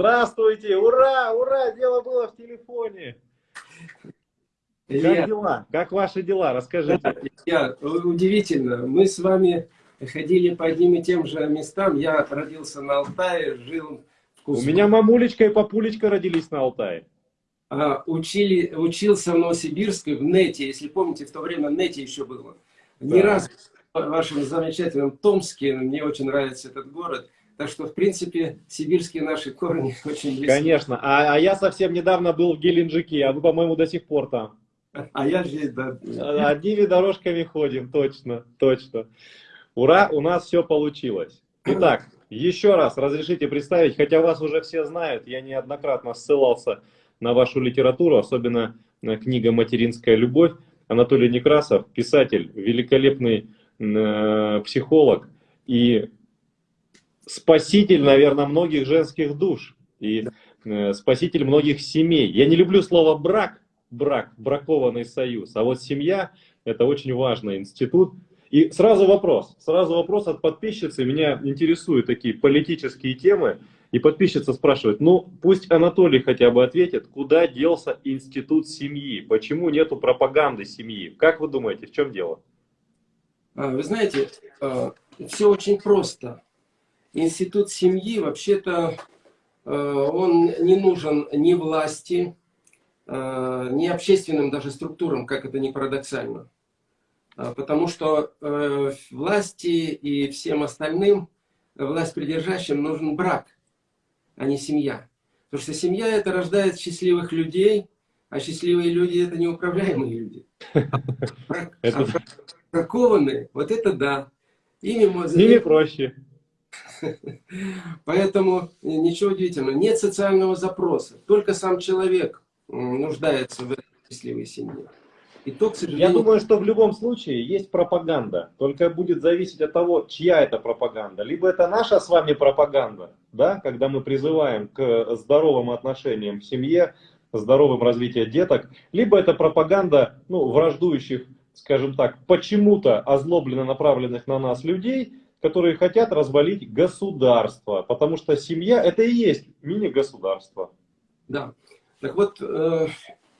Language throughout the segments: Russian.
Здравствуйте! Ура! Ура! Дело было в телефоне! Как дела? Как ваши дела? Расскажите. Я, удивительно. Мы с вами ходили по одним и тем же местам. Я родился на Алтае, жил в Кузьму. У меня мамулечка и папулечка родились на Алтае. А, учили, учился в Новосибирске, в НЕТе. Если помните, в то время НЕТе еще было. Да. Не раз в вашем замечательном Томске. Мне очень нравится этот город. Так что, в принципе, сибирские наши корни очень близки. Конечно. А, а я совсем недавно был в Геленджике, а вы, по-моему, до сих пор там. А я здесь, да. Одними дорожками ходим, точно, точно. Ура, у нас все получилось. Итак, еще раз разрешите представить, хотя вас уже все знают, я неоднократно ссылался на вашу литературу, особенно на книга «Материнская любовь». Анатолий Некрасов, писатель, великолепный э, психолог и спаситель, наверное, многих женских душ и э, спаситель многих семей. Я не люблю слово «брак», брак, бракованный союз. А вот семья – это очень важный институт. И сразу вопрос, сразу вопрос от подписчицы. Меня интересуют такие политические темы. И подписчица спрашивает, ну пусть Анатолий хотя бы ответит, куда делся институт семьи? Почему нету пропаганды семьи? Как вы думаете, в чем дело? А, вы знаете, а, все очень просто. Институт семьи, вообще-то, а, он не нужен ни власти, Э, не общественным даже структурам, как это не парадоксально. Э, потому что э, власти и всем остальным, власть придержащим, нужен брак, а не семья. Потому что семья это рождает счастливых людей, а счастливые люди это неуправляемые люди. А бракованные, вот это да. Ими проще. Поэтому ничего удивительного. Нет социального запроса. Только сам человек нуждается в этой счастливой семье. И то, к сожалению... Я думаю, что в любом случае есть пропаганда. Только будет зависеть от того, чья это пропаганда. Либо это наша с вами пропаганда, да, когда мы призываем к здоровым отношениям в семье, здоровым развитию деток, либо это пропаганда ну, враждующих, скажем так, почему-то озлобленно направленных на нас людей, которые хотят развалить государство. Потому что семья это и есть мини-государство. Да. Так вот, э,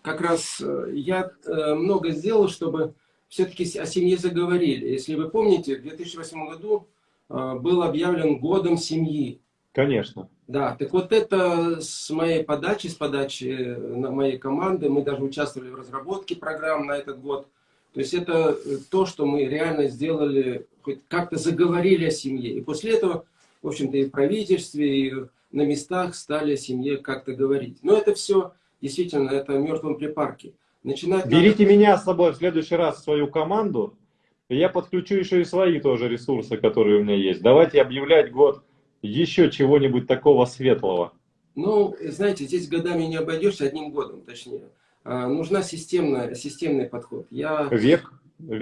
как раз э, я э, много сделал, чтобы все-таки о семье заговорили. Если вы помните, в 2008 году был объявлен годом семьи. Конечно. Да, так вот это с моей подачи, с подачи моей команды, мы даже участвовали в разработке программ на этот год. То есть это то, что мы реально сделали, хоть как-то заговорили о семье. И после этого, в общем-то, и в правительстве, и на местах стали о семье как-то говорить. Но это все, действительно, это в мертвом припарке. Начинать Берите надо... меня с собой в следующий раз в свою команду, я подключу еще и свои тоже ресурсы, которые у меня есть. Давайте объявлять год еще чего-нибудь такого светлого. Ну, знаете, здесь годами не обойдешься, одним годом точнее. А, нужна системная, системный подход. Я... Век.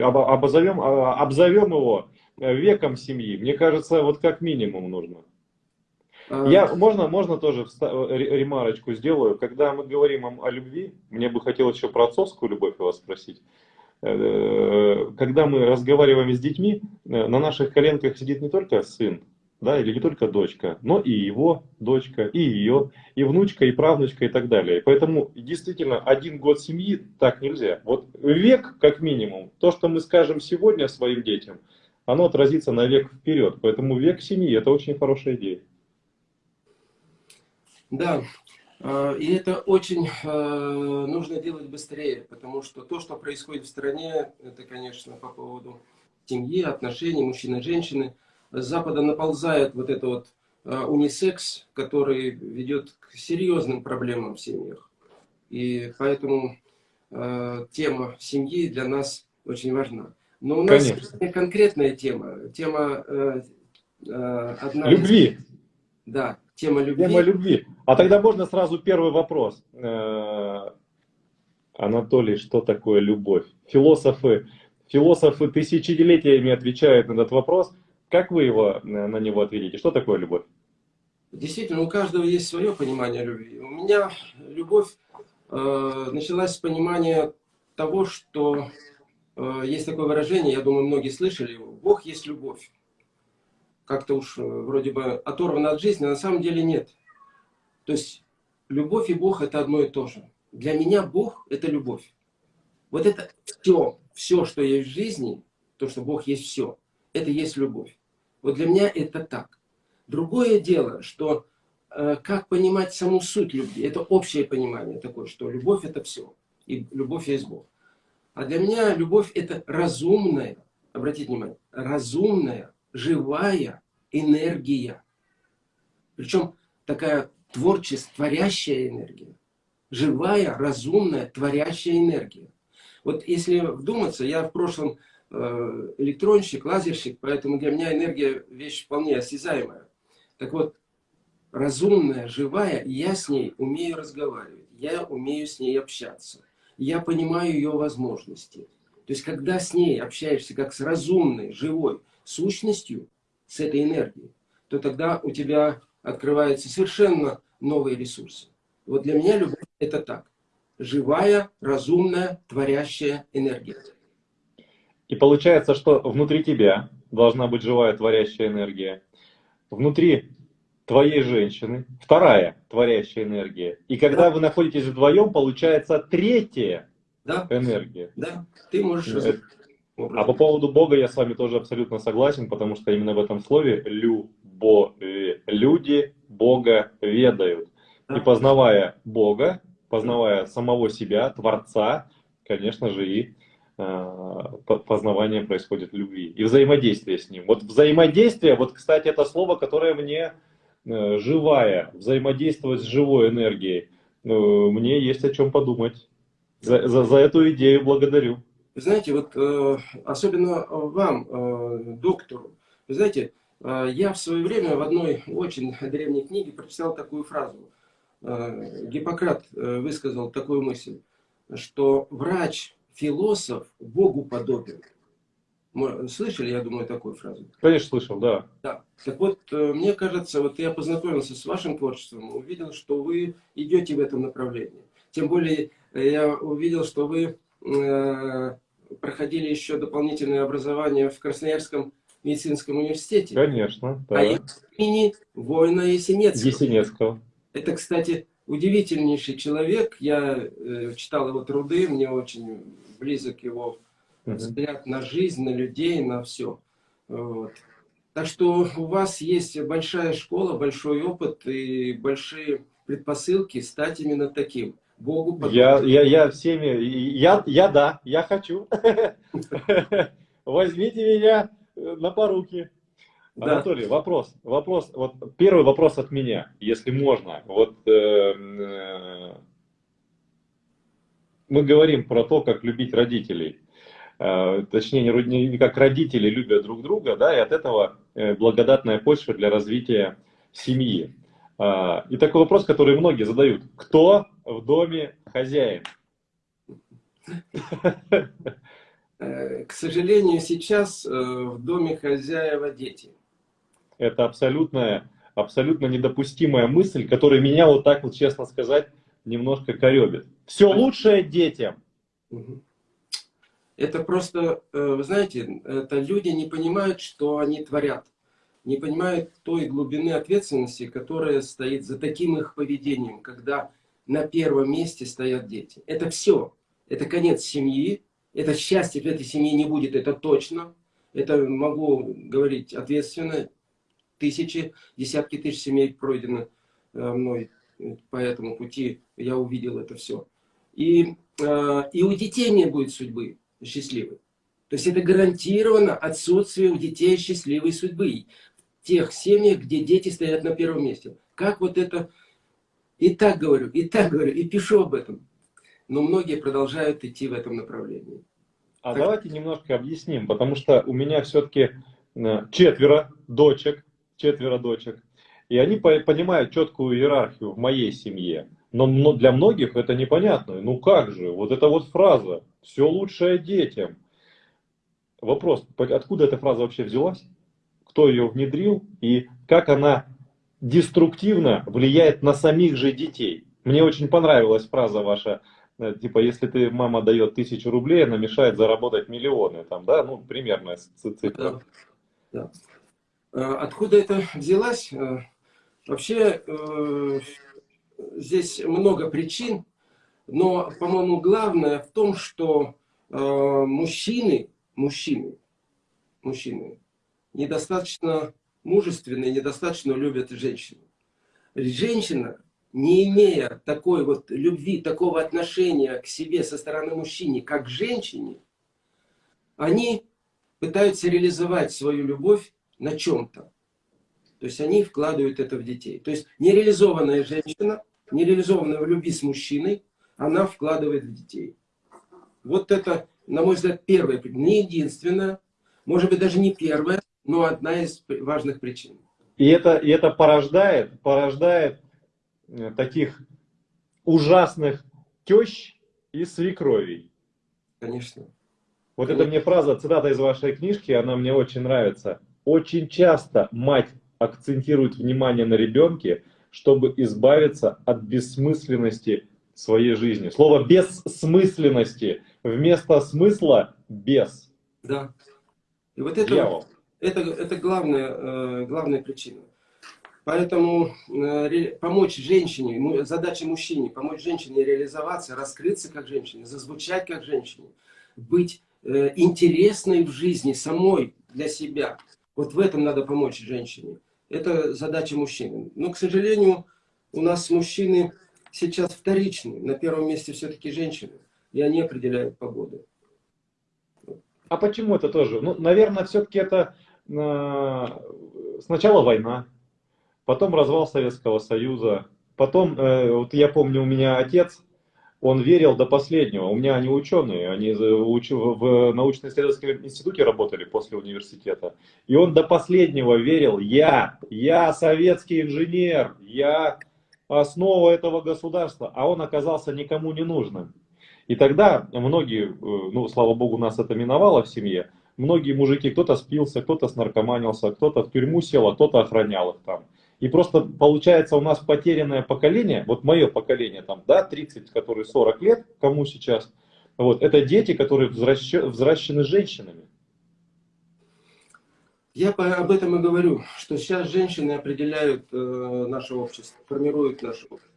Обозовем, а, обзовем его веком семьи. Мне кажется, вот как минимум нужно. А, Я, можно, можно тоже ремарочку сделаю. Когда мы говорим о любви, мне бы хотелось еще про отцовскую любовь у вас спросить. Э, когда мы разговариваем с детьми, э, на наших коленках сидит не только сын, да, или не только дочка, но и его дочка, и ее, и внучка, и правнучка, и так далее. Поэтому действительно один год семьи так нельзя. Вот век, как минимум, то, что мы скажем сегодня своим детям, оно отразится на век вперед. Поэтому век семьи – это очень хорошая идея. Да, а, и это очень а, нужно делать быстрее, потому что то, что происходит в стране, это, конечно, по поводу семьи, отношений мужчины и женщины. С Запада наползает вот это вот а, унисекс, который ведет к серьезным проблемам в семьях. И поэтому тема семьи для нас очень важна. Но у нас Конечно. конкретная тема. Тема э, одна Любви. Да, Тема любви. Тема любви. А тогда можно сразу первый вопрос. Э, Анатолий, что такое любовь? Философы, философы тысячелетиями отвечают на этот вопрос. Как вы его, э, на него ответите? Что такое любовь? Действительно, у каждого есть свое понимание любви. У меня любовь э, началась с понимания того, что э, есть такое выражение, я думаю, многие слышали его. Бог есть любовь как-то уж э, вроде бы оторвано от жизни, а на самом деле нет. То есть любовь и Бог это одно и то же. Для меня Бог это любовь. Вот это все, все, что есть в жизни, то, что Бог есть все, это есть любовь. Вот для меня это так. Другое дело, что э, как понимать саму суть любви, это общее понимание такое, что любовь это все, и любовь есть Бог. А для меня любовь это разумная, обратите внимание, разумная, живая энергия. Причем такая творческая, творящая энергия. Живая, разумная, творящая энергия. Вот если вдуматься, я в прошлом электронщик, лазерщик, поэтому для меня энергия вещь вполне осязаемая. Так вот, разумная, живая, я с ней умею разговаривать, я умею с ней общаться, я понимаю ее возможности. То есть, когда с ней общаешься как с разумной, живой сущностью, с этой энергией, то тогда у тебя открываются совершенно новые ресурсы. Вот для меня любовь это так. Живая, разумная, творящая энергия. И получается, что внутри тебя должна быть живая, творящая энергия. Внутри твоей женщины вторая творящая энергия. И когда да. вы находитесь вдвоем, получается третья да. энергия. Да, ты можешь... Это... А по поводу Бога я с вами тоже абсолютно согласен, потому что именно в этом слове «любовь» люди Бога ведают. И познавая Бога, познавая самого себя, Творца, конечно же, и э, познавание происходит в любви. И взаимодействие с Ним. Вот взаимодействие, вот, кстати, это слово, которое мне э, живая, взаимодействовать с живой энергией. Э, мне есть о чем подумать. За, за, за эту идею благодарю. Знаете, вот особенно вам, доктору, знаете, я в свое время в одной очень древней книге прочитал такую фразу – Э, Гиппократ э, высказал такую мысль, что врач, философ Богу подобен. Слышали, я думаю, такую фразу? Конечно, слышал, да. Да. Так вот, э, мне кажется, вот я познакомился с вашим творчеством, увидел, что вы идете в этом направлении. Тем более, я увидел, что вы проходили еще дополнительное образование в Красноярском медицинском университете. Конечно, да. А имени воина Есенецкого. Есенецкого. Это, кстати, удивительнейший человек. Я э, читал его труды, мне очень близок его взгляд на жизнь, на людей, на все. Вот. Так что у вас есть большая школа, большой опыт и большие предпосылки стать именно таким. Богу я, я, я всеми, я, я да, я хочу. Возьмите меня на поруки. Да. Анатолий, вопрос, вопрос, вот первый вопрос от меня, если можно. Вот э, э, мы говорим про то, как любить родителей, э, точнее не, как родители любят друг друга, да, и от этого э, благодатная почва для развития семьи. Э, и такой вопрос, который многие задают: кто в доме хозяин? К сожалению, сейчас в доме хозяева дети это абсолютная, абсолютно недопустимая мысль, которая меня вот так вот, честно сказать, немножко коребит. Все лучшее детям. Это просто, э, вы знаете, это люди не понимают, что они творят. Не понимают той глубины ответственности, которая стоит за таким их поведением, когда на первом месте стоят дети. Это все. Это конец семьи. Это счастье в этой семье не будет, это точно. Это могу говорить ответственно тысячи, десятки тысяч семей пройдено э, мной по этому пути, я увидел это все. И, э, и у детей не будет судьбы счастливой. То есть это гарантированно отсутствие у детей счастливой судьбы. В тех семьях, где дети стоят на первом месте. Как вот это... И так говорю, и так говорю, и пишу об этом. Но многие продолжают идти в этом направлении. А так... давайте немножко объясним, потому что у меня все-таки э, четверо дочек, четверо дочек. И они понимают четкую иерархию в моей семье. Но для многих это непонятно. Ну как же, вот эта вот фраза «все лучшее детям». Вопрос, откуда эта фраза вообще взялась? Кто ее внедрил? И как она деструктивно влияет на самих же детей? Мне очень понравилась фраза ваша, э, типа, если ты, мама дает тысячу рублей, она мешает заработать миллионы, там, да, ну, примерно цифра. Да. Да. Э, откуда это взялась? Вообще, э, здесь много причин, но, по-моему, главное в том, что э, мужчины, мужчины, мужчины недостаточно мужественные, недостаточно любят женщин. Женщина, не имея такой вот любви, такого отношения к себе со стороны мужчины, как к женщине, они пытаются реализовать свою любовь на чем-то. То есть они вкладывают это в детей. То есть нереализованная женщина, нереализованная в любви с мужчиной, она вкладывает в детей. Вот это, на мой взгляд, первая, не единственная, может быть даже не первая, но одна из важных причин. И это, и это порождает, порождает э, таких ужасных тещ и свекровей. Конечно. Вот Конечно. это мне фраза, цитата из вашей книжки, она мне очень нравится. Очень часто мать акцентирует внимание на ребенке, чтобы избавиться от бессмысленности своей жизни. Слово бессмысленности вместо смысла без. Да. И вот это, это, это главная, э, главная причина. Поэтому э, помочь женщине, задача мужчине, помочь женщине реализоваться, раскрыться как женщине, зазвучать как женщине, быть э, интересной в жизни самой для себя. Вот в этом надо помочь женщине. Это задача мужчины. Но, к сожалению, у нас мужчины сейчас вторичны. На первом месте все-таки женщины. И они определяют погоду. А почему это тоже? Ну, наверное, все-таки это э, сначала война, потом развал Советского Союза, потом, э, вот я помню, у меня отец, он верил до последнего. У меня они ученые, они в научно-исследовательском институте работали после университета. И он до последнего верил, я, я советский инженер, я основа этого государства, а он оказался никому не нужным. И тогда многие, э, ну, слава богу, нас это миновало в семье, многие мужики, кто-то спился, кто-то снаркоманился, кто-то в тюрьму сел, а кто-то охранял их там. И просто получается у нас потерянное поколение, вот мое поколение там, да, 30, которые 40 лет, кому сейчас, вот, это дети, которые взращены женщинами. Я об этом и говорю, что сейчас женщины определяют э, наше общество, формируют наше общество.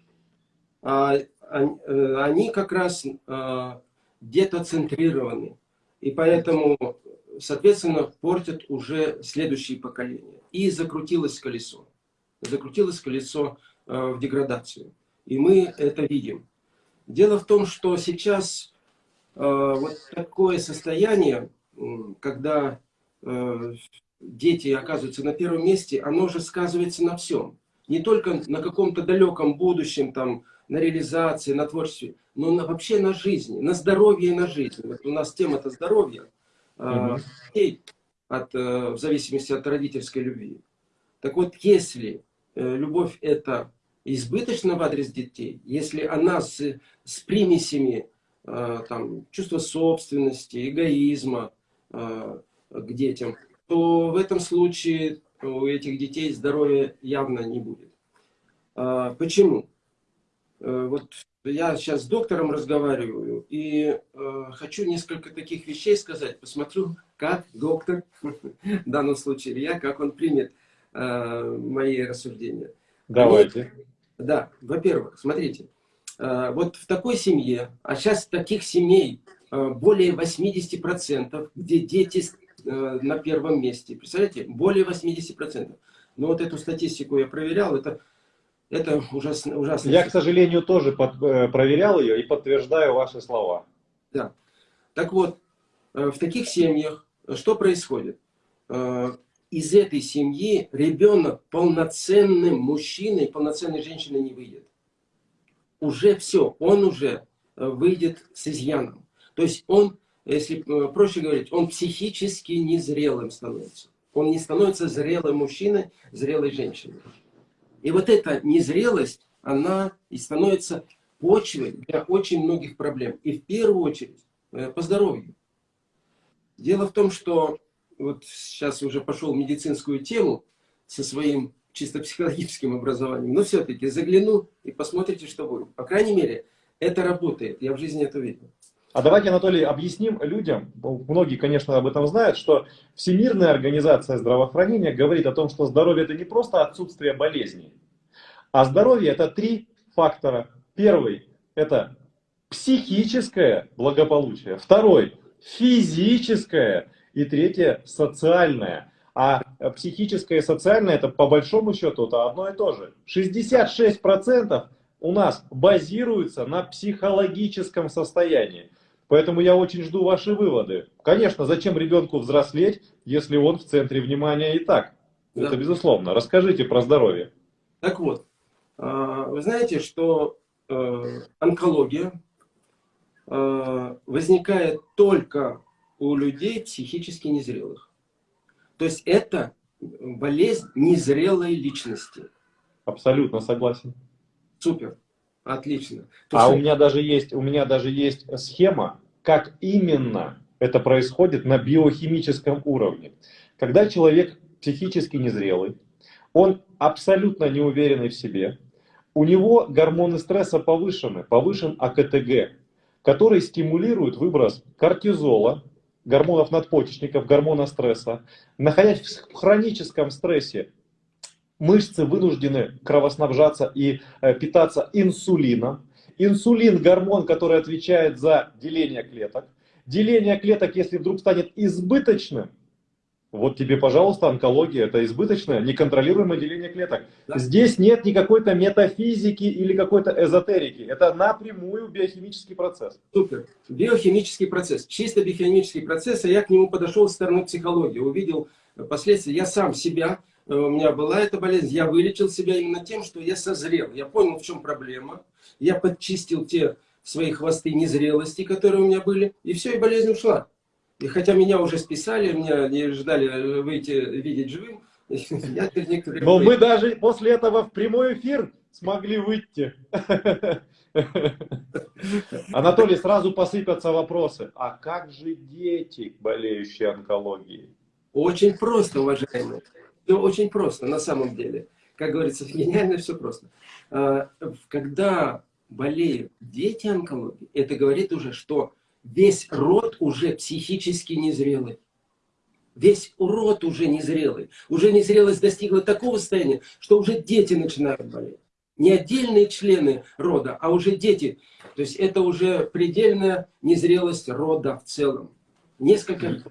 А, Э, они как раз э, где-то центрированы. И поэтому, соответственно, портят уже следующие поколения. И закрутилось колесо. Закрутилось колесо э, в деградацию. И мы это видим. Дело в том, что сейчас вот такое состояние, когда дети оказываются на первом месте, оно же сказывается на всем. Не только на каком-то далеком будущем, там, на реализации, на творчестве, но на, вообще на жизни, на здоровье и на жизнь. Вот у нас тема-то здоровья, mm -hmm. от, э, в зависимости от родительской любви. Так вот, если э, любовь это избыточна в адрес детей, если она с, с примесями э, там, чувства собственности, эгоизма к детям, то в этом случае у этих детей здоровья явно не будет. Почему? Э, вот я сейчас с доктором разговариваю и э, хочу несколько таких вещей сказать. Посмотрю, как доктор, в данном случае я, как он примет э, мои рассуждения. Давайте. Они, да, во-первых, смотрите, э, вот в такой семье, а сейчас таких семей э, более 80%, где дети э, на первом месте. Представляете, более 80%. Но вот эту статистику я проверял, это это ужасно. ужасно. Я, к сожалению, тоже под, проверял ее и подтверждаю ваши слова. Да. Так вот, в таких семьях что происходит? Из этой семьи ребенок полноценным мужчиной, полноценной женщиной не выйдет. Уже все, он уже выйдет с изъяном. То есть он, если проще говорить, он психически незрелым становится. Он не становится зрелым мужчиной, зрелой женщиной. И вот эта незрелость, она и становится почвой для очень многих проблем. И в первую очередь э, по здоровью. Дело в том, что вот сейчас уже пошел в медицинскую тему со своим чисто психологическим образованием, но все-таки загляну и посмотрите, что будет. По крайней мере, это работает. Я в жизни это видел. А давайте, Анатолий, объясним людям, многие, конечно, об этом знают, что Всемирная организация здравоохранения говорит о том, что здоровье это не просто отсутствие болезней, а здоровье это три фактора. Первый – это психическое благополучие. Второй – физическое. И третье – социальное. А психическое и социальное – это по большому счету это одно и то же. 66% у нас базируется на психологическом состоянии. Поэтому я очень жду ваши выводы. Конечно, зачем ребенку взрослеть, если он в центре внимания и так? Да. Это безусловно. Расскажите про здоровье. Так вот, а, вы знаете, что э, онкология э, возникает только у людей психически незрелых. То есть это болезнь незрелой личности. Абсолютно согласен. Супер. Отлично. То а что... у меня даже есть, у меня даже есть схема, как именно это происходит на биохимическом уровне. Когда человек психически незрелый, он абсолютно неуверенный в себе, у него гормоны стресса повышены, повышен АКТГ, который стимулирует выброс кортизола, гормонов надпочечников, гормона стресса. Находясь в хроническом стрессе, мышцы вынуждены кровоснабжаться и э, питаться инсулином. Инсулин – гормон, который отвечает за деление клеток. Деление клеток, если вдруг станет избыточным, вот тебе, пожалуйста, онкология, это избыточное, неконтролируемое деление клеток. Да. Здесь нет никакой-то метафизики или какой-то эзотерики. Это напрямую биохимический процесс. Супер. Биохимический процесс. Чисто биохимический процесс, а я к нему подошел с стороны психологии. Увидел последствия. Я сам себя, э, у меня была эта болезнь, я вылечил себя именно тем, что я созрел. Я понял, в чем проблема. Я подчистил те свои хвосты незрелости, которые у меня были. И все, и болезнь ушла. И хотя меня уже списали, меня не ждали выйти, видеть живым, я некоторые... Но мы даже после этого в прямой эфир смогли выйти. Анатолий, сразу посыпятся вопросы. А как же дети, болеющие онкологией? Очень просто, уважаемые. Все очень просто, на самом деле. Как говорится, гениально все просто. А, когда болеют дети онкологии, это говорит уже, что весь род уже психически незрелый. Весь урод уже незрелый. Уже незрелость достигла такого состояния, что уже дети начинают болеть. Не отдельные члены рода, а уже дети. То есть это уже предельная незрелость рода в целом. Несколько...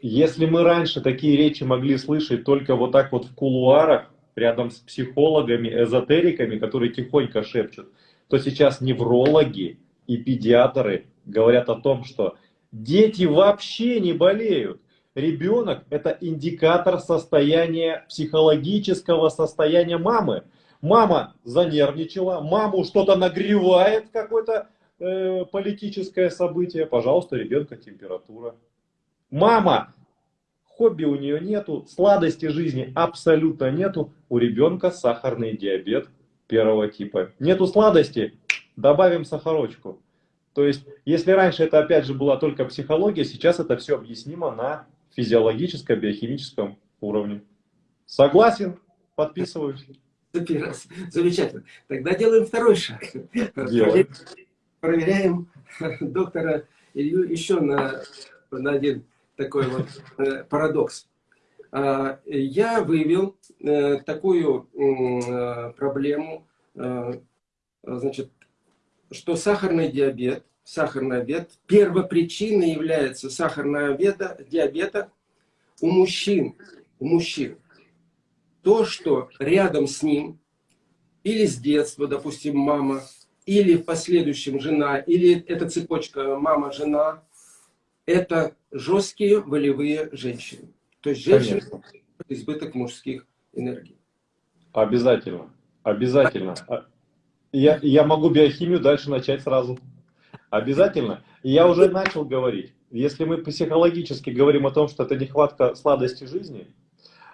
Если мы раньше такие речи могли слышать только вот так вот в кулуарах, рядом с психологами, эзотериками, которые тихонько шепчут, то сейчас неврологи и педиатры говорят о том, что дети вообще не болеют. Ребенок – это индикатор состояния, психологического состояния мамы. Мама занервничала, маму что-то нагревает, какое-то э, политическое событие. Пожалуйста, ребенка температура. Мама, хобби у нее нету, сладости жизни абсолютно нету. У ребенка сахарный диабет первого типа. Нету сладости, добавим сахарочку. То есть, если раньше это опять же была только психология, сейчас это все объяснимо на физиологическом, биохимическом уровне. Согласен? Подписываюсь. Замечательно. Тогда делаем второй шаг. Делаем. Проверяем доктора Илью еще на, на один такой вот э, парадокс. А, я выявил э, такую э, проблему, значит, что сахарный диабет, сахарный диабет, первопричиной является сахарного диабета, у мужчин, у мужчин. То, что рядом с ним, или с детства, допустим, мама, или в последующем жена, или эта цепочка мама-жена, это жесткие волевые женщины. То есть женщины избыток мужских энергий. Обязательно. Обязательно. Я, я могу биохимию дальше начать сразу. Обязательно. я уже начал говорить. Если мы психологически говорим о том, что это нехватка сладости жизни,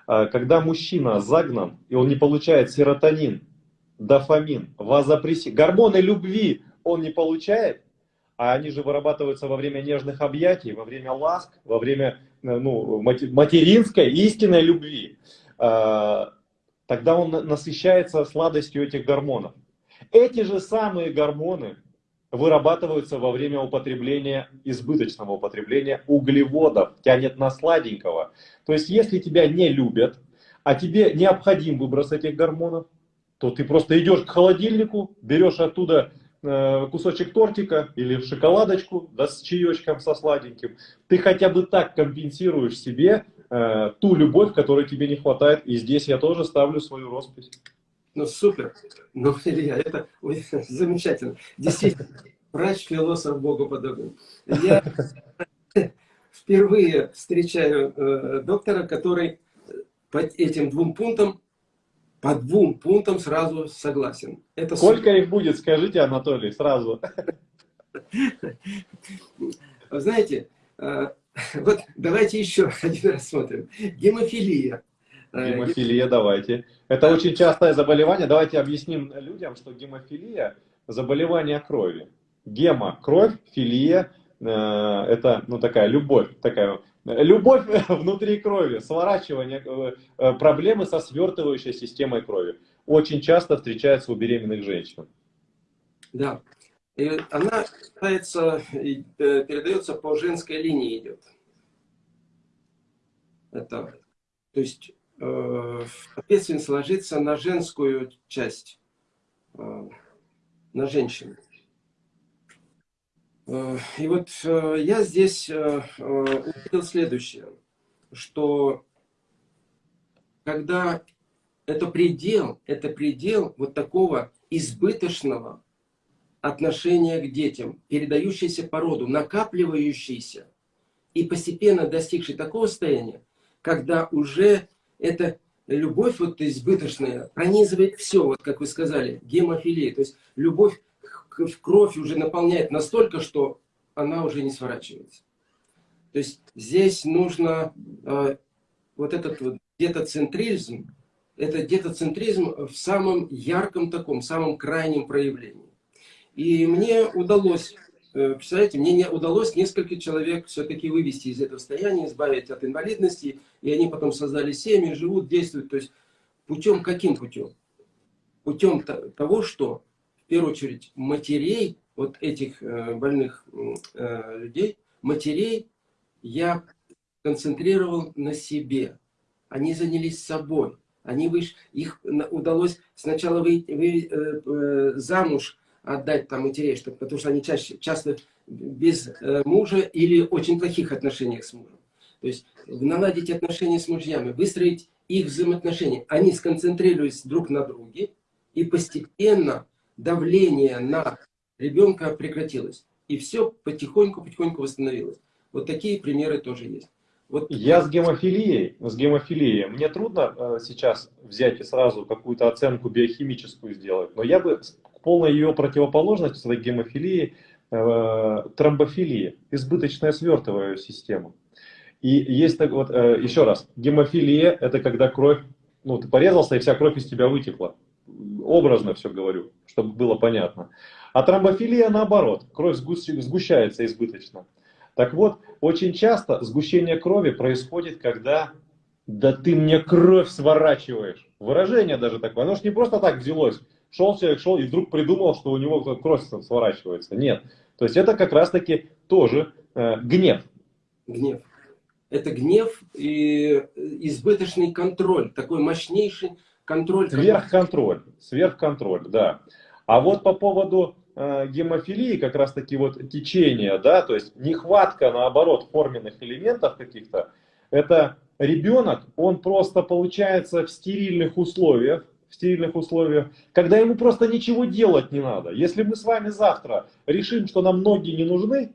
а, когда мужчина загнан, и он не получает серотонин, дофамин, вазопрессин, гормоны любви он не получает, а они же вырабатываются во время нежных объятий, во время ласк, во время э, ну, материнской истинной любви, а, тогда он насыщается сладостью этих гормонов. Эти же самые гормоны вырабатываются во время употребления, избыточного употребления углеводов, тянет на сладенького. То есть, если тебя не любят, а тебе необходим выброс этих гормонов, то ты просто идешь к холодильнику, берешь оттуда э, кусочек тортика или шоколадочку да, с чаечком, со сладеньким. Ты хотя бы так компенсируешь себе э, ту любовь, которой тебе не хватает. И здесь я тоже ставлю свою роспись. Ну, супер. Ну, Илья, это замечательно. Действительно, врач, философ, Богу подобный. Я впервые встречаю э, доктора, который по этим двум пунктам, по двум пунктам сразу согласен. Это Сколько супер. их будет, скажите, Анатолий, сразу. Знаете, э, вот давайте еще один рассмотрим. Гемофилия. Э, гемофилия, давайте. Это очень частое заболевание. Давайте объясним людям, что гемофилия – заболевание крови. Гема – кровь, филия – это ну, такая любовь, такая Любовь внутри крови, сворачивание, э, э, проблемы со свертывающей системой крови. Очень часто встречается у беременных женщин. Да. И она считается, э, передается по женской линии идет. Это, то есть, э, ответственность ложится на женскую часть, э, на женщину. Э, и вот э, я здесь э, увидел следующее, что когда это предел, это предел вот такого избыточного отношения к детям, передающийся по роду, накапливающийся и постепенно достигший такого состояния, когда уже эта любовь вот избыточная пронизывает все, вот как вы сказали, гемофилия, то есть любовь в кровь уже наполняет настолько, что она уже не сворачивается. То есть здесь нужно э, вот этот вот детоцентризм, это детоцентризм в самом ярком таком, самом крайнем проявлении. И мне удалось, представляете, мне не удалось несколько человек все-таки вывести из этого состояния, избавить от инвалидности, и они потом создали семьи, живут, действуют. То есть путем каким путем? Путем того, что в первую очередь, матерей, вот этих э, больных э, людей, матерей я концентрировал на себе. Они занялись собой. Они выш... Их удалось сначала вы, вы, э, замуж отдать там чтобы, потому что они чаще, часто без мужа или очень плохих отношениях с мужем. То есть наладить отношения с мужьями, выстроить их взаимоотношения. Они сконцентрируются друг на друге и постепенно давление на ребенка прекратилось. И все потихоньку-потихоньку восстановилось. Вот такие примеры тоже есть. Вот. Я с гемофилией, с гемофилией, мне трудно э, сейчас взять и сразу какую-то оценку биохимическую сделать, но я бы полной ее противоположность этой гемофилии э, тромбофилия, избыточная свертывая система. И есть так вот, э, еще раз, гемофилия это когда кровь, ну ты порезался и вся кровь из тебя вытекла образно все говорю, чтобы было понятно. А тромбофилия наоборот, кровь сгущается избыточно. Так вот, очень часто сгущение крови происходит, когда «да ты мне кровь сворачиваешь». Выражение даже такое, оно же не просто так взялось. Шел человек, шел и вдруг придумал, что у него кровь сворачивается. Нет. То есть это как раз-таки тоже э, гнев. Гнев. Это гнев и избыточный контроль, такой мощнейший контроль. Сверхконтроль, сверхконтроль, да. А вот по поводу э, гемофилии, как раз таки вот течение, да, то есть нехватка, наоборот, форменных элементов каких-то, это ребенок, он просто получается в стерильных условиях, в стерильных условиях, когда ему просто ничего делать не надо. Если мы с вами завтра решим, что нам ноги не нужны,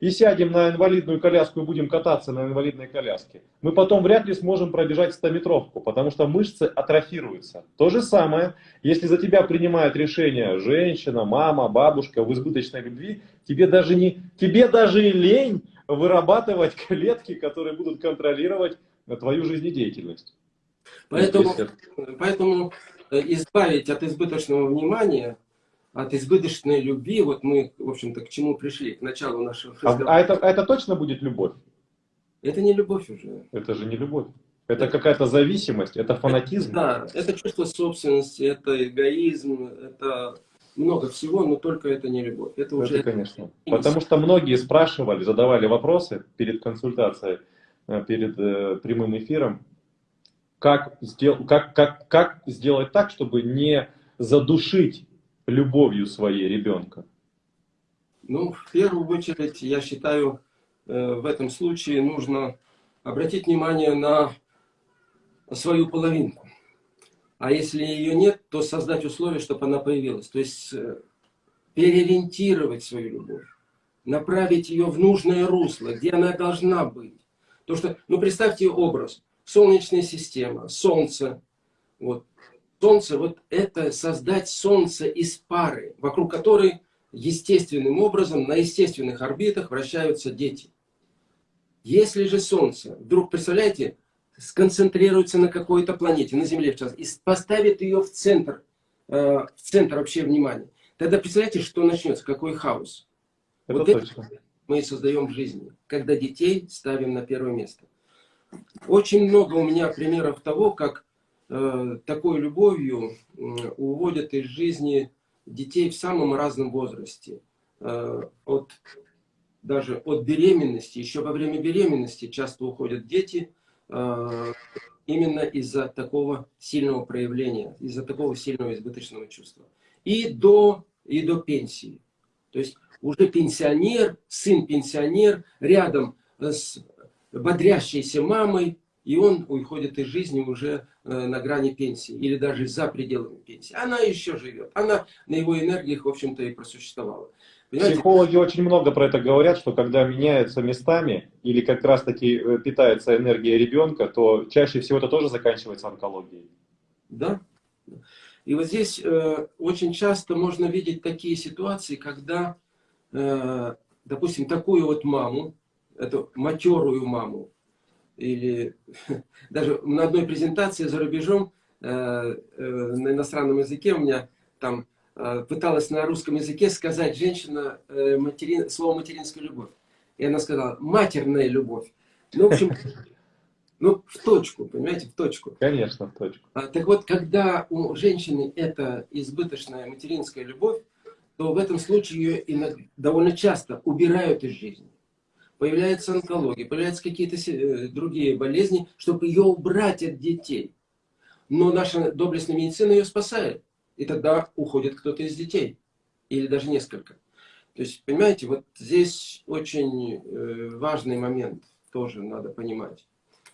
и сядем на инвалидную коляску и будем кататься на инвалидной коляске, мы потом вряд ли сможем пробежать 100-метровку, потому что мышцы атрофируются. То же самое, если за тебя принимает решение женщина, мама, бабушка в избыточной любви, тебе даже, не, тебе даже и лень вырабатывать клетки, которые будут контролировать твою жизнедеятельность. Поэтому, поэтому избавить от избыточного внимания от избыточной любви, вот мы, в общем-то, к чему пришли, к началу нашего разговора. А, а, это, а это точно будет любовь? Это не любовь уже. Это же не любовь. Это, это какая-то зависимость, это фанатизм. да, это чувство собственности, это эгоизм, это много всего, но только это не любовь. Это, уже... это конечно. Потому что многие спрашивали, задавали вопросы перед консультацией, э, перед э, прямым эфиром, как, сдел... как, как, как сделать так, чтобы не задушить любовью своей ребенка? Ну, в первую очередь, я считаю, э, в этом случае нужно обратить внимание на свою половинку. А если ее нет, то создать условия, чтобы она появилась. То есть э, переориентировать свою любовь, направить ее в нужное русло, где она должна быть. То что, ну представьте образ, Солнечная система, Солнце. Вот. Солнце, вот это создать Солнце из пары, вокруг которой естественным образом на естественных орбитах вращаются дети. Если же Солнце, вдруг, представляете, сконцентрируется на какой-то планете, на Земле в частности, и поставит ее в центр, э, в центр вообще внимания, тогда представляете, что начнется, какой хаос. Это вот точно. это мы и создаем в жизни, когда детей ставим на первое место. Очень много у меня примеров того, как э, такой любовью э, уводят из жизни детей в самом разном возрасте. Э, от, даже от беременности, еще во время беременности часто уходят дети, э, именно из-за такого сильного проявления, из-за такого сильного избыточного чувства. И до, и до пенсии. То есть уже пенсионер, сын пенсионер, рядом с бодрящейся мамой, и он уходит из жизни уже э, на грани пенсии, или даже за пределами пенсии. Она еще живет, она на его энергиях, в общем-то, и просуществовала. Понимаете? Психологи очень много про это говорят, что когда меняются местами, или как раз-таки э, питается энергия ребенка, то чаще всего это тоже заканчивается онкологией. Да. И вот здесь э, очень часто можно видеть такие ситуации, когда, э, допустим, такую вот маму, эту матерую маму. Или даже на одной презентации за рубежом э, э, на иностранном языке у меня там э, пыталась на русском языке сказать женщина э, материн, слово материнская любовь. И она сказала матерная любовь. Ну, в общем, ну, в точку, понимаете, в точку. Конечно, в точку. А, так вот, когда у женщины это избыточная материнская любовь, то в этом случае ее довольно часто убирают из жизни появляется онкология, появляются какие-то э, другие болезни, чтобы ее убрать от детей. Но наша доблестная медицина ее спасает. И тогда уходит кто-то из детей. Или даже несколько. То есть, понимаете, вот здесь очень э, важный момент тоже надо понимать.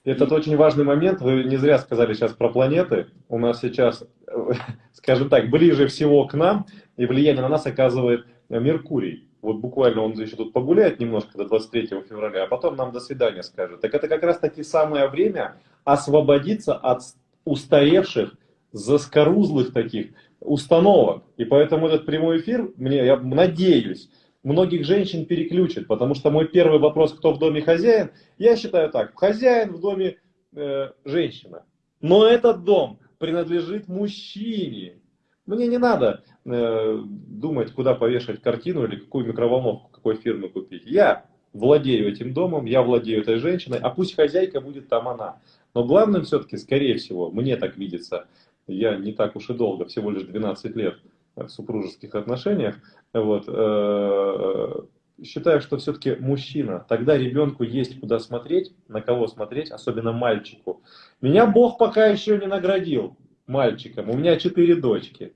Этот очень важный момент, вы не зря сказали сейчас про планеты. У нас сейчас, скажем так, ближе всего к нам, и влияние на нас оказывает Меркурий вот буквально он еще тут погуляет немножко до 23 февраля, а потом нам до свидания скажет. Так это как раз таки самое время освободиться от устаревших, заскорузлых таких установок. И поэтому этот прямой эфир, мне, я надеюсь, многих женщин переключит, потому что мой первый вопрос, кто в доме хозяин, я считаю так, хозяин в доме э, женщина. Но этот дом принадлежит мужчине. Мне не надо э, думать, куда повешать картину или какую микроволновку какой фирмы купить. Я владею этим домом, я владею этой женщиной, а пусть хозяйка будет там она. Но главным все-таки, скорее всего, мне так видится, я не так уж и долго, всего лишь 12 лет в супружеских отношениях, вот, э, считаю, что все-таки мужчина, тогда ребенку есть куда смотреть, на кого смотреть, особенно мальчику. Меня Бог пока еще не наградил мальчиком. У меня четыре дочки.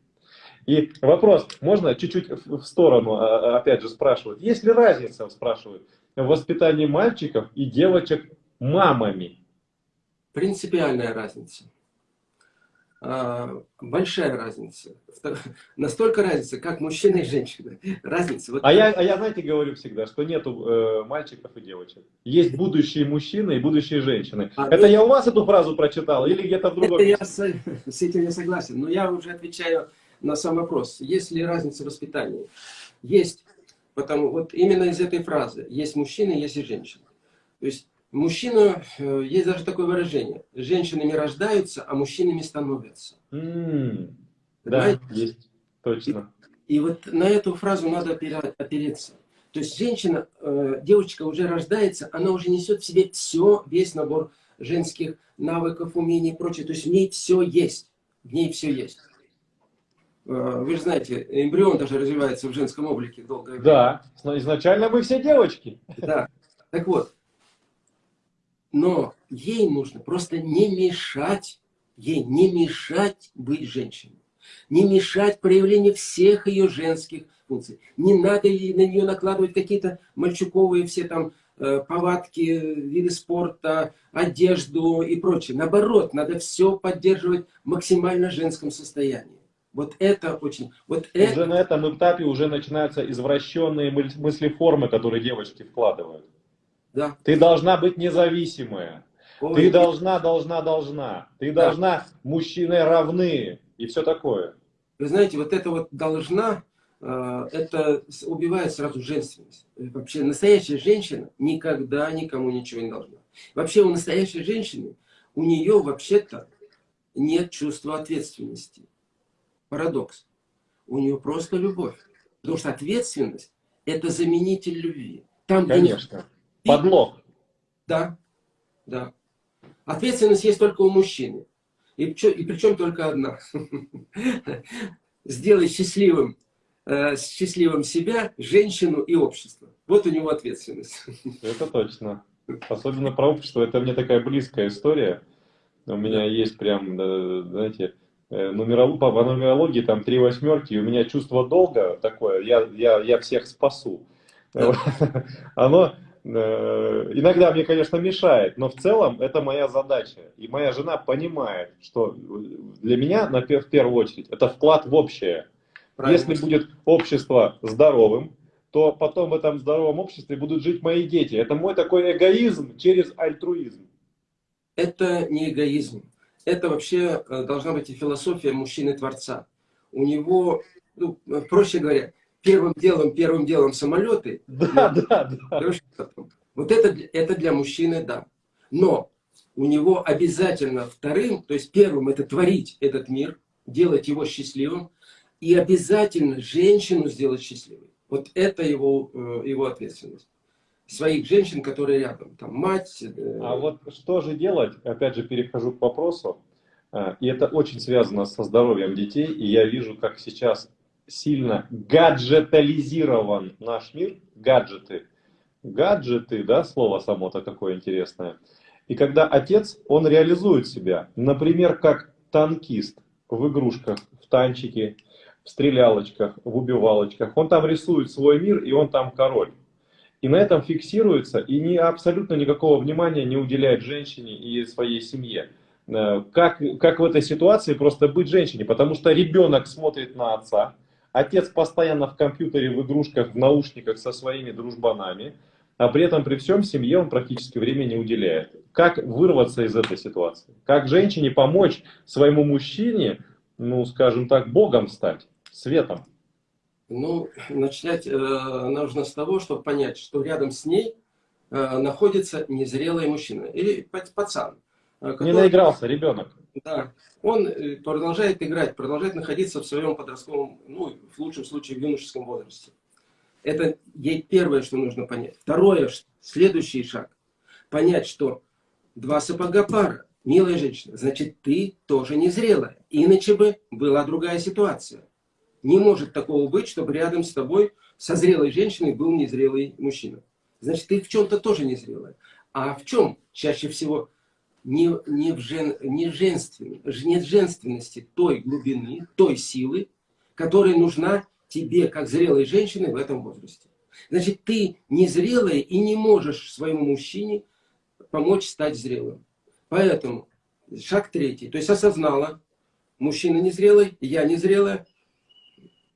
И вопрос, можно чуть-чуть в сторону, а, а, опять же, спрашивают. Есть ли разница, спрашивают, в воспитании мальчиков и девочек мамами? Принципиальная разница. А, большая разница. Настолько разница, как мужчина и женщина. Разница. Вот а, я, а я, знаете, говорю всегда, что нету э, мальчиков и девочек. Есть будущие мужчины и будущие женщины. А, это ну, я у вас эту фразу прочитал или где-то в другом? Это я с, с этим не согласен. Но я уже отвечаю на сам вопрос. Есть ли разница в воспитании? Есть. Потому вот именно из этой фразы. Есть мужчины, есть и женщины. То есть Мужчина, э, есть даже такое выражение, женщинами рождаются, а мужчинами становятся. Mm, да, есть, точно. И, и вот на эту фразу надо опереться. То есть женщина, э, девочка уже рождается, она уже несет в себе все, весь набор женских навыков, умений и прочее. То есть в ней все есть. В ней все есть. Э, вы же знаете, эмбрион даже развивается в женском облике долгое время. Да, изначально мы все девочки. Да. Так вот, но ей нужно просто не мешать, ей не мешать быть женщиной. не мешать проявлению всех ее женских функций. Не надо на нее накладывать какие-то мальчуковые все там э, повадки, виды спорта, одежду и прочее. Наоборот, надо все поддерживать в максимально женском состоянии. Вот это очень... Вот уже это... на этом этапе уже начинаются извращенные мыслеформы, которые девочки вкладывают. Да. Ты должна быть независимая. Ой. Ты должна, должна, должна. Ты да. должна, мужчины равны и все такое. Вы знаете, вот это вот должна, э, это убивает сразу женственность. Вообще настоящая женщина никогда никому ничего не должна. Вообще у настоящей женщины, у нее вообще-то нет чувства ответственности. Парадокс. У нее просто любовь. Потому что ответственность – это заменитель любви. Там, Конечно. Где... Подлог. Да, да. Ответственность есть только у мужчины. И, и причем только одна. Сделай счастливым, э, счастливым себя, женщину и общество. Вот у него ответственность. Это точно. Особенно про общество. Это мне такая близкая история. У меня есть прям, знаете, э, нумеролог, по нумерологии там три восьмерки, и у меня чувство долга такое, я, я, я всех спасу. Да. Оно Э, иногда мне, конечно, мешает, но в целом это моя задача. И моя жена понимает, что для меня, на, в первую очередь, это вклад в общее. Правильно. Если будет общество здоровым, то потом в этом здоровом обществе будут жить мои дети. Это мой такой эгоизм через альтруизм. Это не эгоизм. Это вообще э, должна быть и философия мужчины-творца. У него, ну, проще говоря, первым делом, первым делом самолеты. Да, да, да. Вот это, это для мужчины, да. Но у него обязательно вторым, то есть первым это творить этот мир, делать его счастливым, и обязательно женщину сделать счастливой. Вот это его, э, его ответственность. Своих женщин, которые рядом, там мать. Э, а вот что же делать, опять же перехожу к вопросу, э, и это очень связано со здоровьем детей, и я вижу, как сейчас сильно гаджетализирован наш мир, гаджеты, гаджеты, да, слово само-то какое интересное. И когда отец, он реализует себя, например, как танкист в игрушках, в танчике, в стрелялочках, в убивалочках, он там рисует свой мир, и он там король. И на этом фиксируется, и не, абсолютно никакого внимания не уделяет женщине и своей семье. Э, как, как в этой ситуации просто быть женщине? Потому что ребенок смотрит на отца, Отец постоянно в компьютере, в игрушках, в наушниках со своими дружбанами, а при этом при всем семье он практически времени не уделяет. Как вырваться из этой ситуации? Как женщине помочь своему мужчине, ну, скажем так, богом стать, светом? Ну, начинать э, нужно с того, чтобы понять, что рядом с ней э, находится незрелый мужчина или пацан. Э, который... Не наигрался ребенок. Да, он э, продолжает играть, продолжает находиться в своем подростковом, ну, в лучшем случае, в юношеском возрасте. Это ей первое, что нужно понять. Второе, следующий шаг. Понять, что два сапога пара, милая женщина, значит, ты тоже незрелая. Иначе бы была другая ситуация. Не может такого быть, чтобы рядом с тобой со зрелой женщиной был незрелый мужчина. Значит, ты в чем-то тоже незрелая. А в чем чаще всего не, не, в жен, не, женствен, нет женственности той глубины, той силы, которая нужна тебе, как зрелой женщине в этом возрасте. Значит, ты незрелая и не можешь своему мужчине помочь стать зрелым. Поэтому шаг третий. То есть осознала, мужчина незрелый, я незрелая.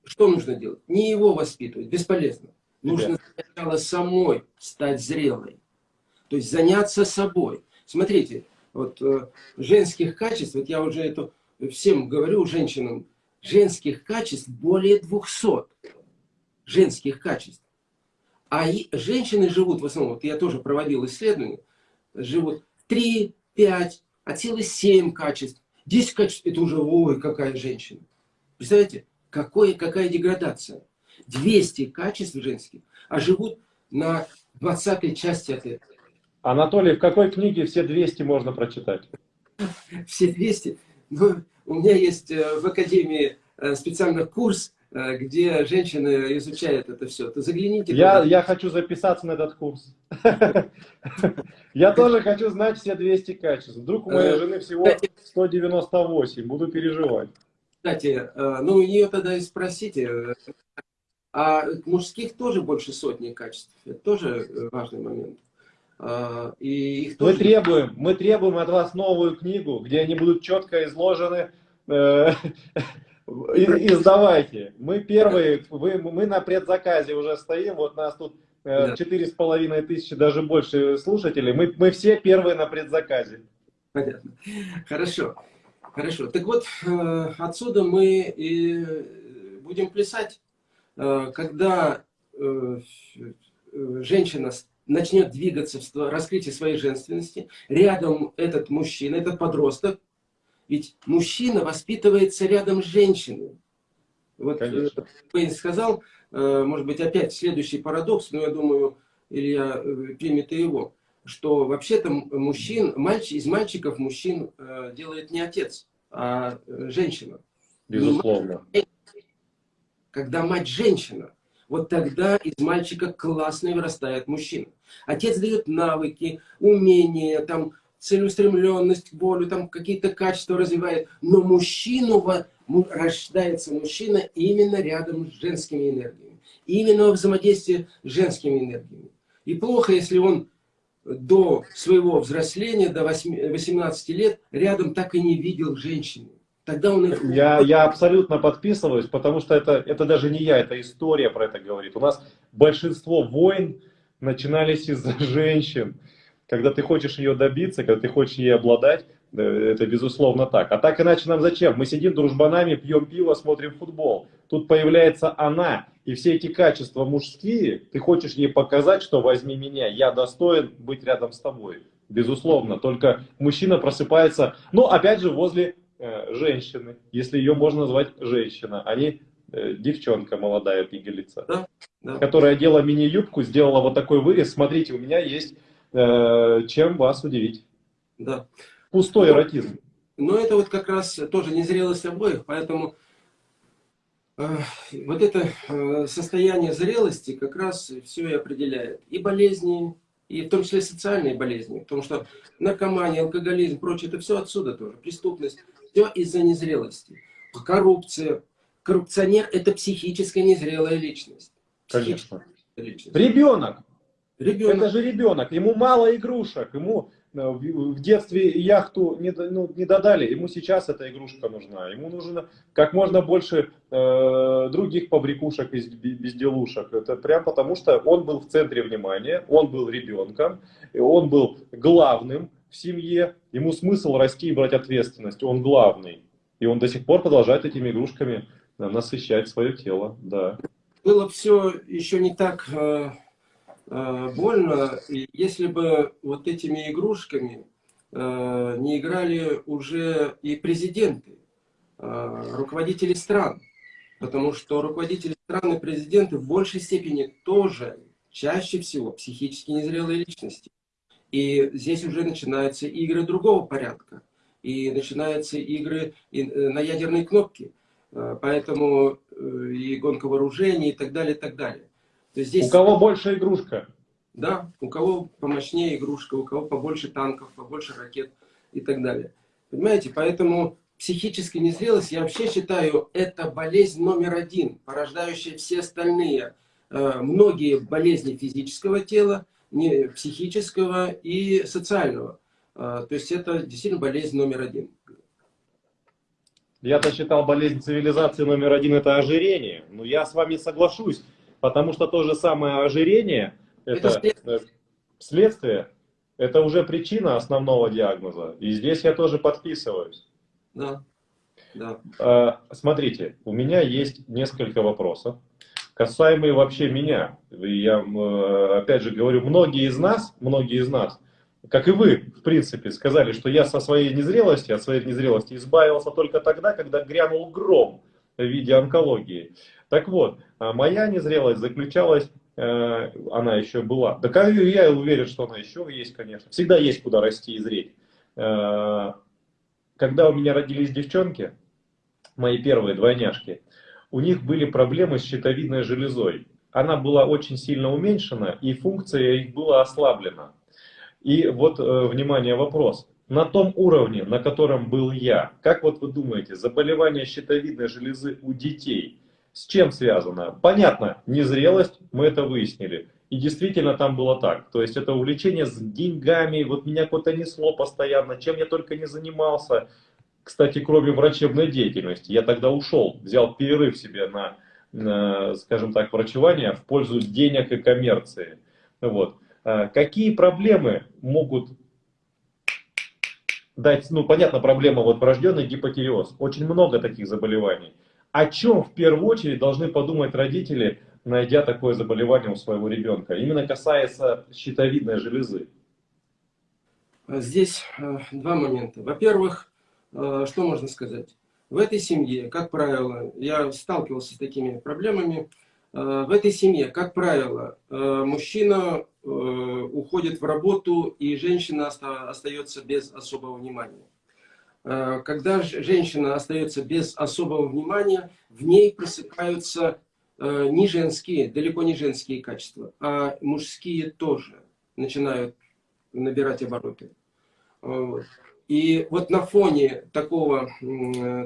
Что нужно делать? Не его воспитывать, бесполезно. Нужно сначала самой стать зрелой. То есть заняться собой. Смотрите, вот, э, женских качеств, вот я уже это всем говорю, женщинам, женских качеств более 200 женских качеств. А женщины живут в основном, вот я тоже проводил исследования, живут 3, 5, от силы 7 качеств. 10 качеств, это уже, ой, какая женщина. Представляете, какой, какая деградация. 200 качеств женских, а живут на 20 части от этого. Анатолий, в какой книге все 200 можно прочитать? Все 200? Ну, у меня есть э, в Академии э, специальный курс, э, где женщины изучают это все. То загляните. Я, я хочу записаться на этот курс. Я тоже хочу знать все 200 качеств. Вдруг у моей жены всего 198, буду переживать. Кстати, ну у нее тогда и спросите, а мужских тоже больше сотни качеств. Это тоже важный момент. А, и их тоже... Мы требуем, мы требуем от вас новую книгу, где они будут четко изложены. Издавайте. Мы первые, вы, мы на предзаказе уже стоим, вот нас тут четыре с половиной тысячи, даже больше слушателей. Мы, мы все первые на предзаказе. Понятно. Хорошо. Хорошо. Так вот, э, отсюда мы и будем плясать. Э, когда э, женщина начнет двигаться в раскрытии своей женственности, рядом этот мужчина, этот подросток, ведь мужчина воспитывается рядом с женщиной. Вот Пейн сказал, может быть, опять следующий парадокс, но я думаю, Илья примет и его что вообще-то мужчин, мальчик, из мальчиков мужчин э, делает не отец, а э, женщина. Безусловно. Мать, когда мать женщина, вот тогда из мальчика классный вырастает мужчина. Отец дает навыки, умения, там, целеустремленность, волю, там какие-то качества развивает. Но мужчину, рождается мужчина именно рядом с женскими энергиями. Именно во взаимодействии с женскими энергиями. И плохо, если он до своего взросления, до 18 лет, рядом так и не видел женщины. Тогда он их... я, я абсолютно подписываюсь, потому что это, это даже не я, это история про это говорит. У нас большинство войн начинались из-за женщин. Когда ты хочешь ее добиться, когда ты хочешь ей обладать, это безусловно так. А так иначе нам зачем? Мы сидим дружбанами, пьем пиво, смотрим футбол. Тут появляется она. И все эти качества мужские, ты хочешь ей показать, что возьми меня, я достоин быть рядом с тобой. Безусловно. Только мужчина просыпается, ну опять же возле э, женщины, если ее можно назвать женщина, а не э, девчонка молодая пигалица. Да, да. Которая одела мини-юбку, сделала вот такой вырез. Смотрите, у меня есть э, чем вас удивить. Да. Пустой ну, эротизм. Но это вот как раз тоже незрелость обоих, поэтому э, вот это э, состояние зрелости как раз все и определяет. И болезни, и в том числе социальные болезни. Потому что наркомания, алкоголизм, прочее, это все отсюда тоже. Преступность. Все из-за незрелости. Коррупция. Коррупционер – это психическая незрелая личность. Конечно. Личность. Ребенок. Ребенок. Это же ребенок. Ему мало игрушек. Ему Э, в детстве яхту не, ну, не додали, ему сейчас эта игрушка нужна. Ему нужно как можно больше э, других побрякушек и безделушек. Это прям потому, что он был в центре внимания, он был ребенком, он был главным в семье. Ему смысл расти и брать ответственность, он главный. И он до сих пор продолжает этими игрушками э, насыщать свое тело. Да. Было все еще не так... Э Э, больно, если бы вот этими игрушками э, не играли уже и президенты, э, руководители стран. Потому что руководители стран и президенты в большей степени тоже чаще всего психически незрелые личности. И здесь уже начинаются игры другого порядка. И начинаются игры на ядерные кнопки. Поэтому и гонка вооружений и так далее, и так далее. То есть здесь... У кого больше игрушка? Да, у кого помощнее игрушка, у кого побольше танков, побольше ракет и так далее. Понимаете, поэтому психическая незрелость, я вообще считаю, это болезнь номер один, порождающая все остальные, э, многие болезни физического тела, не, психического и социального. Э, то есть это действительно болезнь номер один. Я-то считал болезнь цивилизации номер один это ожирение. Но я с вами соглашусь, потому что то же самое ожирение, это, это следствие. следствие, это уже причина основного диагноза. И здесь я тоже подписываюсь. Да. да. А, смотрите, у меня есть несколько вопросов, касаемые вообще меня. Я, опять же говорю, многие из нас, многие из нас, как и вы, в принципе, сказали, что я со своей незрелости, от своей незрелости избавился только тогда, когда грянул гром в виде онкологии. Так вот, а моя незрелость заключалась, э, она еще была, да я уверен, что она еще есть, конечно, всегда есть куда расти и зреть. Э, когда у меня родились девчонки, мои первые двойняшки, у них были проблемы с щитовидной железой. Она была очень сильно уменьшена, и функция их была ослаблена. И вот, э, внимание, вопрос. на том уровне, на котором был я. Как вот вы думаете, заболевание щитовидной железы у детей с чем связано? Понятно, незрелость, мы это выяснили. И действительно там было так. То есть это увлечение с деньгами, вот меня куда-то несло постоянно, чем я только не занимался. Кстати, кроме врачебной деятельности. Я тогда ушел, взял перерыв себе на, на скажем так, врачевание в пользу денег и коммерции. Вот. А какие проблемы могут дать, ну, понятно, проблема вот врожденный гипотиреоз. Очень много таких заболеваний. О чем в первую очередь должны подумать родители, найдя такое заболевание у своего ребенка. Именно касается щитовидной железы. Здесь э, два момента. Во-первых, что можно сказать? В этой семье, как правило, я сталкивался с такими проблемами, э, в этой семье, как правило, мужчина уходит в работу, и женщина остается без особого внимания. Когда женщина остается без особого внимания, в ней просыпаются Э, не женские, далеко не женские качества, а мужские тоже начинают набирать обороты. Вот. И вот на фоне такого,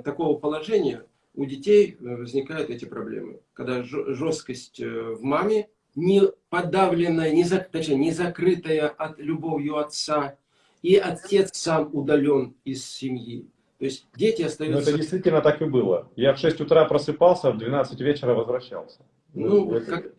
такого положения у детей э, возникают эти проблемы. Когда жесткость э, в маме, не подавленная, не, зак, точнее, не закрытая от любовью отца, и отец сам удален из семьи. То есть дети остаются... Но это действительно так и было. Я в 6 утра просыпался, в 12 вечера возвращался. Ну, ну вот как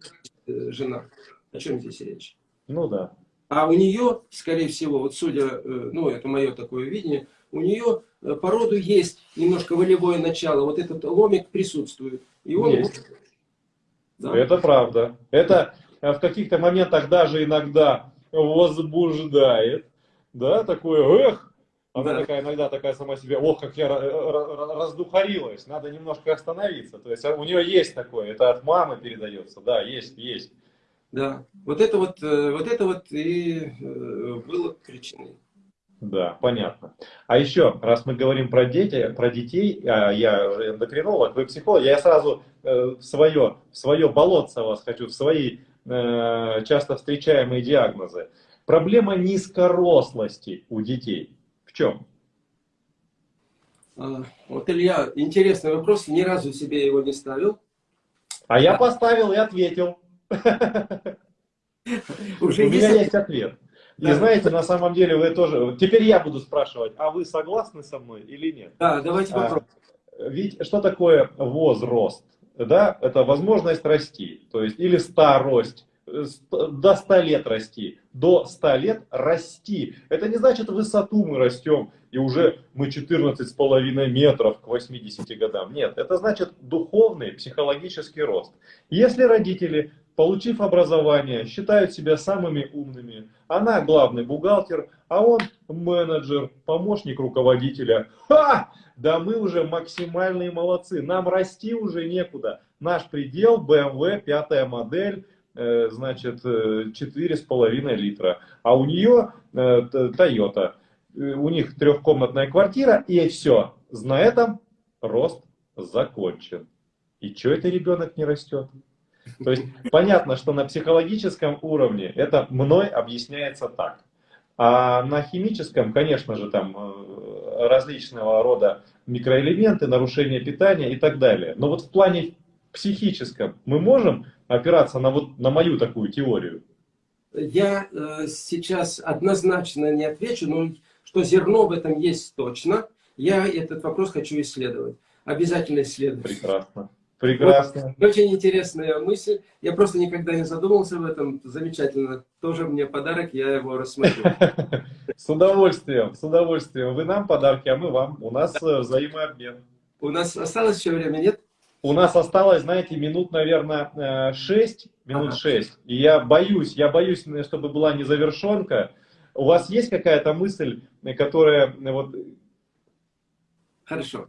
э, жена. О чем здесь речь? Ну да. А у нее, скорее всего, вот судя, э, ну это мое такое видение, у нее э, по роду есть немножко волевое начало, вот этот ломик присутствует. И он есть. Да. Это правда. Это в каких-то моментах даже иногда возбуждает, да, такое, эх, она да. такая иногда такая сама себе, ох, как я раздухарилась, надо немножко остановиться. То есть а у нее есть такое, это от мамы передается, да, есть, есть. Да, вот это вот, э, вот это вот и э, было причиной. Да, понятно. А еще, раз мы говорим про, дети, про детей, а я же эндокринолог, вы психолог, я сразу э, в свое, в свое болотце вас хочу, в свои часто встречаемые диагнозы. Проблема низкорослости у детей чем? А, вот, Илья, интересный вопрос, ни разу себе его не ставил. А я поставил и ответил. Уже У меня есть ответ. И знаете, на самом деле вы тоже... Теперь я буду спрашивать, а вы согласны со мной или нет? Да, давайте а, попробуем. Ведь что такое возраст? Да, это возможность расти, то есть или старость, до 100 лет расти. До 100 лет расти. Это не значит высоту мы растем, и уже мы 14,5 метров к 80 годам. Нет, это значит духовный, психологический рост. Если родители, получив образование, считают себя самыми умными, она главный бухгалтер, а он менеджер, помощник руководителя, ха! Да мы уже максимальные молодцы, нам расти уже некуда. Наш предел BMW, пятая модель, Э, значит, 4,5 э, литра. А у нее э, Toyota. У них трехкомнатная квартира, и все. На этом рост закончен. И что это ребенок не растет? То есть понятно, что на психологическом уровне это мной объясняется так. А на химическом, конечно же, там различного рода микроэлементы, нарушение питания и так далее. Но вот в плане психическом мы можем опираться на, вот, на мою такую теорию? Я э, сейчас однозначно не отвечу, но что зерно в этом есть точно. Я этот вопрос хочу исследовать. Обязательно исследовать. Прекрасно. Прекрасно. Вот, очень интересная мысль. Я просто никогда не задумывался об этом. Замечательно. Тоже мне подарок, я его рассмотрю. С удовольствием, с удовольствием. Вы нам подарки, а мы вам. У нас э, взаимообмен. У нас осталось еще время, нет? У нас осталось, знаете, минут, наверное, 6, э, минут ага. 6. И я боюсь, я боюсь, чтобы была незавершенка. У вас есть какая-то мысль, которая э, вот... Хорошо.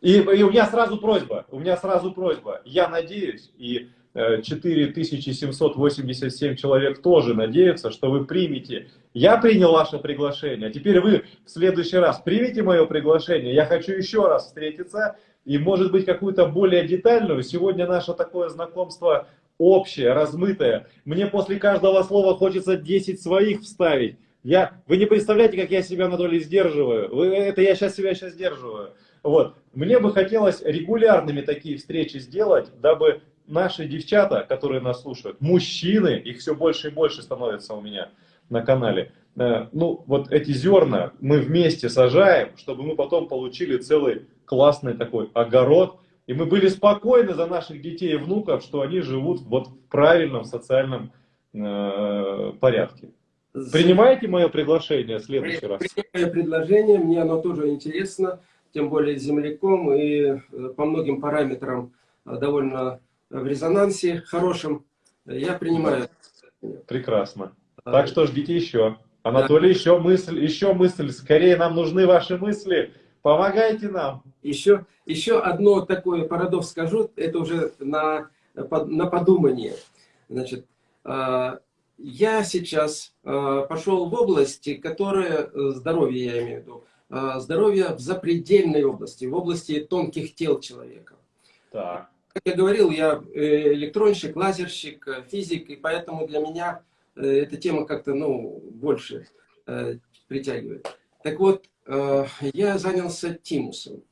И, и у меня сразу просьба, у меня сразу просьба. Я надеюсь, и 4787 э, человек тоже надеются, что вы примете. Я принял ваше приглашение, а теперь вы в следующий раз примите мое приглашение. Я хочу еще раз встретиться и может быть какую-то более детальную. Сегодня наше такое знакомство общее, размытое. Мне после каждого слова хочется 10 своих вставить. Я, вы не представляете, как я себя, Анатолий, сдерживаю. Вы, это я сейчас себя сейчас сдерживаю. Вот. Мне бы хотелось регулярными такие встречи сделать, дабы наши девчата, которые нас слушают, мужчины, их все больше и больше становится у меня на канале, э, ну, вот эти зерна мы вместе сажаем, чтобы мы потом получили целый классный такой огород, и мы были спокойны за наших детей и внуков, что они живут вот в правильном социальном э, порядке. Принимаете мое приглашение в следующий раз? Принимаю предложение, мне оно тоже интересно, тем более земляком и э, по многим параметрам э, довольно в резонансе хорошем. Я принимаю. Прекрасно. Так что ждите еще. Анатолий, да. еще мысль, еще мысль. Скорее нам нужны ваши мысли. Помогайте нам. Еще, еще одно такое парадокс скажу, это уже на, на подумание. Значит, а, я сейчас а, пошел в области, которая, здоровье я имею в виду, а, здоровье в запредельной области, в области тонких тел человека. Так. Как я говорил, я э, электронщик, лазерщик, э, физик, и поэтому для меня э, эта тема как-то ну, больше притягивает. Так вот, я занялся тимусом.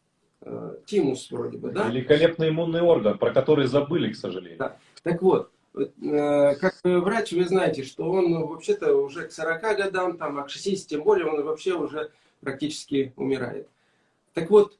Тимус вроде бы, да? Великолепный иммунный орган, про который забыли, к сожалению. Да. Так вот, как врач вы знаете, что он вообще-то уже к 40 годам, там, а к 60 тем более, он вообще уже практически умирает. Так вот,